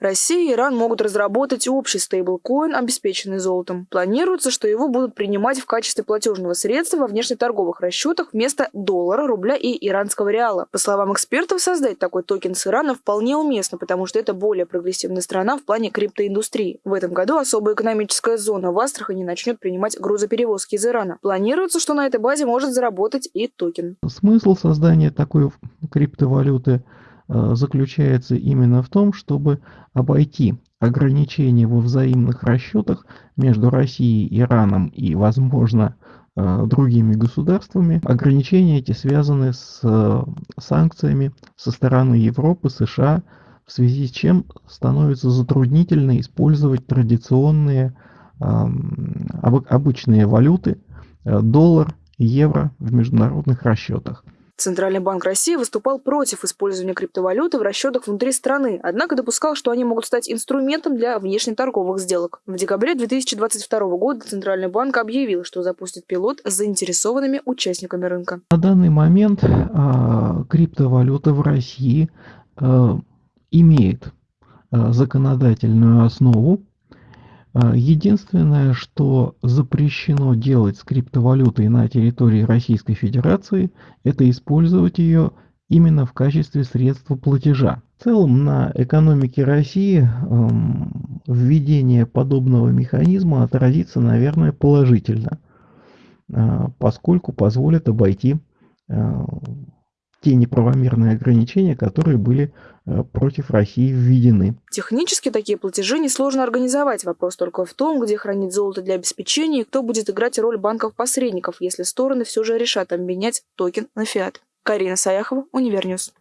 Россия и Иран могут разработать общий стейблкоин, обеспеченный золотом. Планируется, что его будут принимать в качестве платежного средства во внешнеторговых расчетах вместо доллара, рубля и иранского реала. По словам экспертов, создать такой токен с Ирана вполне уместно, потому что это более прогрессивная страна в плане криптоиндустрии. В этом году особая экономическая зона в Астрахани начнет принимать грузоперевозки из Ирана. Планируется, что на этой базе может заработать и токен. Смысл создания такой криптовалюты заключается именно в том, чтобы обойти ограничения во взаимных расчетах между Россией, Ираном и, возможно, э, другими государствами. Ограничения эти связаны с э, санкциями со стороны Европы, США, в связи с чем становится затруднительно использовать традиционные обычные валюты, доллар, евро в международных расчетах. Центральный банк России выступал против использования криптовалюты в расчетах внутри страны, однако допускал, что они могут стать инструментом для внешнеторговых сделок. В декабре 2022 года Центральный банк объявил, что запустит пилот с заинтересованными участниками рынка. На данный момент а, криптовалюта в России а, имеет а, законодательную основу, единственное, что запрещено делать с криптовалютой на территории Российской Федерации, это использовать ее именно в качестве средства платежа. В целом на экономике России эм, введение подобного механизма отразится, наверное, положительно, э, поскольку позволит обойти э, те неправомерные ограничения, которые были э, против России введены. Технически такие платежи несложно организовать. Вопрос только в том, где хранить золото для обеспечения и кто будет играть роль банков-посредников, если стороны все же решат обменять токен на фиат. Карина Саяхова, Универньюз.